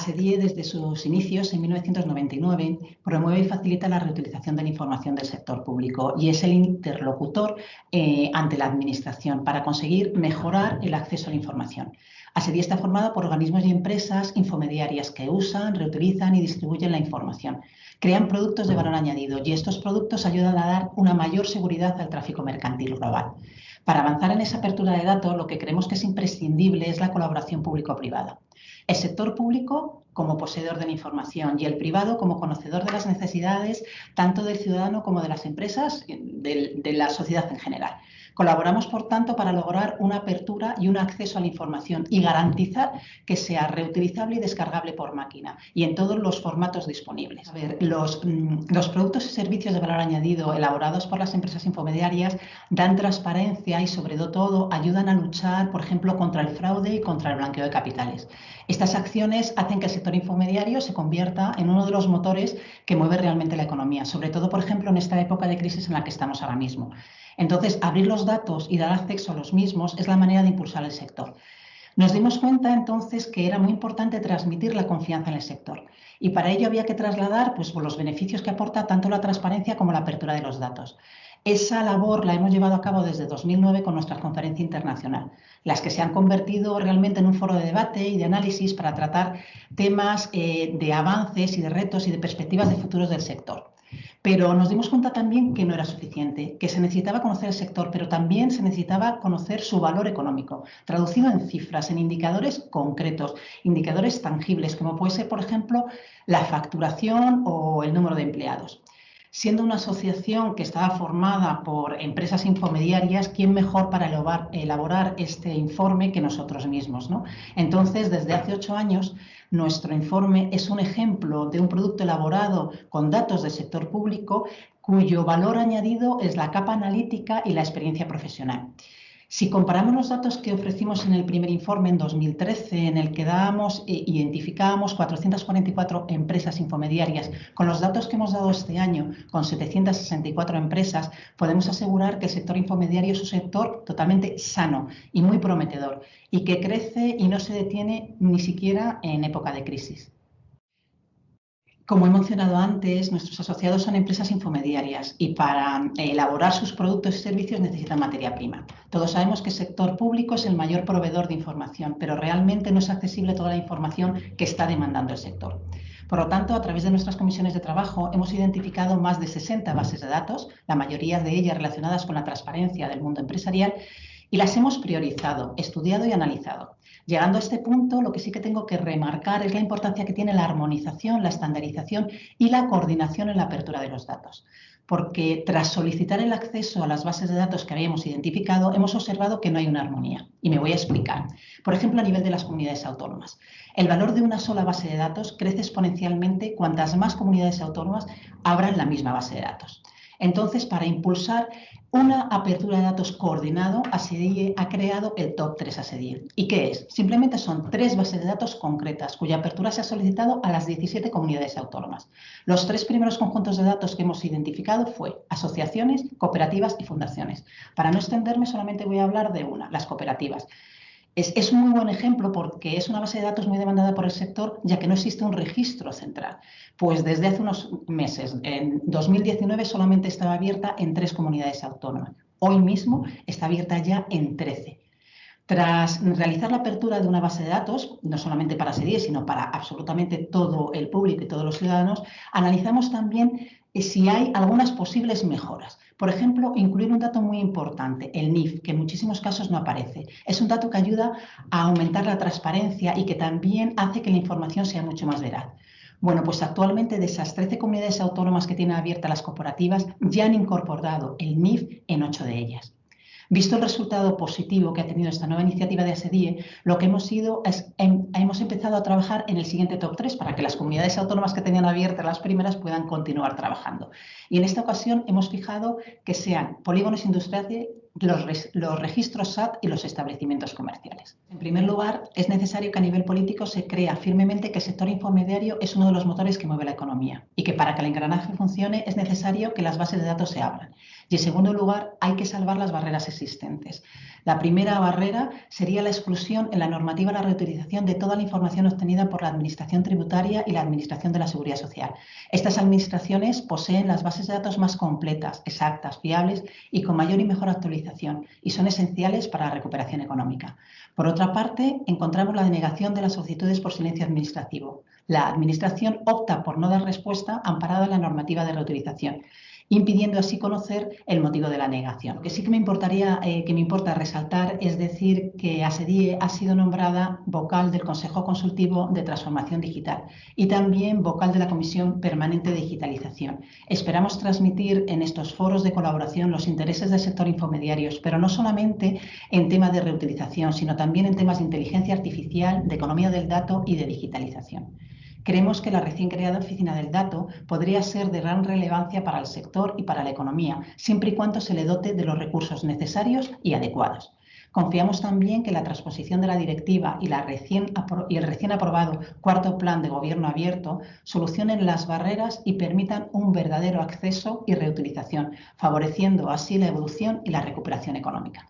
ASEDIE desde sus inicios en 1999 promueve y facilita la reutilización de la información del sector público y es el interlocutor eh, ante la Administración para conseguir mejorar el acceso a la información. ASEDIE está formada por organismos y empresas infomediarias que usan, reutilizan y distribuyen la información. Crean productos de valor añadido y estos productos ayudan a dar una mayor seguridad al tráfico mercantil global. Para avanzar en esa apertura de datos, lo que creemos que es imprescindible es la colaboración público-privada. El sector público como poseedor de la información y el privado como conocedor de las necesidades tanto del ciudadano como de las empresas, de, de la sociedad en general. Colaboramos, por tanto, para lograr una apertura y un acceso a la información y garantizar que sea reutilizable y descargable por máquina y en todos los formatos disponibles. Los, mm, los productos y servicios de valor añadido elaborados por las empresas infomediarias dan transparencia y, sobre todo, ayudan a luchar, por ejemplo, contra el fraude y contra el blanqueo de capitales. Estas acciones hacen que el sector infomediario se convierta en uno de los motores que mueve realmente la economía, sobre todo, por ejemplo, en esta época de crisis en la que estamos ahora mismo. Entonces, abrir los datos y dar acceso a los mismos es la manera de impulsar el sector. Nos dimos cuenta entonces que era muy importante transmitir la confianza en el sector y para ello había que trasladar pues, los beneficios que aporta tanto la transparencia como la apertura de los datos. Esa labor la hemos llevado a cabo desde 2009 con nuestra conferencia internacional, las que se han convertido realmente en un foro de debate y de análisis para tratar temas eh, de avances y de retos y de perspectivas de futuros del sector. Pero nos dimos cuenta también que no era suficiente, que se necesitaba conocer el sector, pero también se necesitaba conocer su valor económico, traducido en cifras, en indicadores concretos, indicadores tangibles, como puede ser, por ejemplo, la facturación o el número de empleados. Siendo una asociación que estaba formada por empresas infomediarias, ¿quién mejor para elaborar este informe que nosotros mismos? Entonces, desde hace ocho años, nuestro informe es un ejemplo de un producto elaborado con datos del sector público cuyo valor añadido es la capa analítica y la experiencia profesional. Si comparamos los datos que ofrecimos en el primer informe en 2013, en el que dábamos e identificábamos 444 empresas infomediarias, con los datos que hemos dado este año, con 764 empresas, podemos asegurar que el sector infomediario es un sector totalmente sano y muy prometedor, y que crece y no se detiene ni siquiera en época de crisis. Como he mencionado antes, nuestros asociados son empresas infomediarias y para elaborar sus productos y servicios necesitan materia prima. Todos sabemos que el sector público es el mayor proveedor de información, pero realmente no es accesible toda la información que está demandando el sector. Por lo tanto, a través de nuestras comisiones de trabajo hemos identificado más de 60 bases de datos, la mayoría de ellas relacionadas con la transparencia del mundo empresarial, y las hemos priorizado, estudiado y analizado. Llegando a este punto, lo que sí que tengo que remarcar es la importancia que tiene la armonización, la estandarización y la coordinación en la apertura de los datos. Porque tras solicitar el acceso a las bases de datos que habíamos identificado, hemos observado que no hay una armonía. Y me voy a explicar. Por ejemplo, a nivel de las comunidades autónomas. El valor de una sola base de datos crece exponencialmente cuantas más comunidades autónomas abran la misma base de datos. Entonces, para impulsar una apertura de datos coordinado, ASEDIE ha creado el Top 3 ASEDIE. ¿Y qué es? Simplemente son tres bases de datos concretas cuya apertura se ha solicitado a las 17 comunidades autónomas. Los tres primeros conjuntos de datos que hemos identificado fue asociaciones, cooperativas y fundaciones. Para no extenderme, solamente voy a hablar de una, las cooperativas. Es, un muy buen ejemplo porque es una base de datos muy demandada por el sector, ya que no existe un registro central. Pues desde hace unos meses, en 2019 solamente estaba abierta en tres comunidades autónomas. Hoy mismo está abierta ya en 13. Tras realizar la apertura de una base de datos, no solamente para SEDIE, sino para absolutamente todo el público y todos los ciudadanos, analizamos también si hay algunas posibles mejoras. Por ejemplo, incluir un dato muy importante, el NIF, que en muchísimos casos no aparece. Es un dato que ayuda a aumentar la transparencia y que también hace que la información sea mucho más veraz. Bueno, pues actualmente de esas 13 comunidades autónomas que tienen abiertas las corporativas, ya han incorporado el NIF en 8 de ellas. Visto el resultado positivo que ha tenido esta nueva iniciativa de ASEDIE, lo que hemos ido es, em, hemos empezado a trabajar en el siguiente top 3 para que las comunidades autónomas que tenían abiertas las primeras puedan continuar trabajando. Y en esta ocasión hemos fijado que sean polígonos industriales, los, registros SAT y los establecimientos comerciales. En primer lugar, es necesario que a nivel político se crea firmemente que el sector infomediario es uno de los motores que mueve la economía y que para que el engranaje funcione es necesario que las bases de datos se abran Y en segundo lugar, hay que salvar las barreras existentes. La primera barrera sería la exclusión en la normativa de la reutilización de toda la información obtenida por la Administración Tributaria y la Administración de la Seguridad Social. Estas administraciones poseen las bases de datos más completas, exactas, fiables y con mayor y mejor actualización y son esenciales para la recuperación económica. Por otra parte, encontramos la denegación de las solicitudes por silencio administrativo. La Administración opta por no dar respuesta amparada en la normativa de reutilización impidiendo así conocer el motivo de la negación. Lo que sí que me importaría, eh, que me importa resaltar es decir que ASEDIE ha sido nombrada vocal del Consejo Consultivo de Transformación Digital y también vocal de la Comisión Permanente de Digitalización. Esperamos transmitir en estos foros de colaboración los intereses del sector infomediarios, pero no solamente en temas de reutilización, sino también en temas de inteligencia artificial, de economía del dato y de digitalización. Creemos que la recién creada Oficina del Dato podría ser de gran relevancia para el sector y para la economía, siempre y cuando se le dote de los recursos necesarios y adecuados. Confiamos también que la transposición de la directiva y, y, el recién aprobado cuarto plan de gobierno abierto solucionen las barreras y permitan un verdadero acceso y reutilización, favoreciendo así la evolución y la recuperación económica.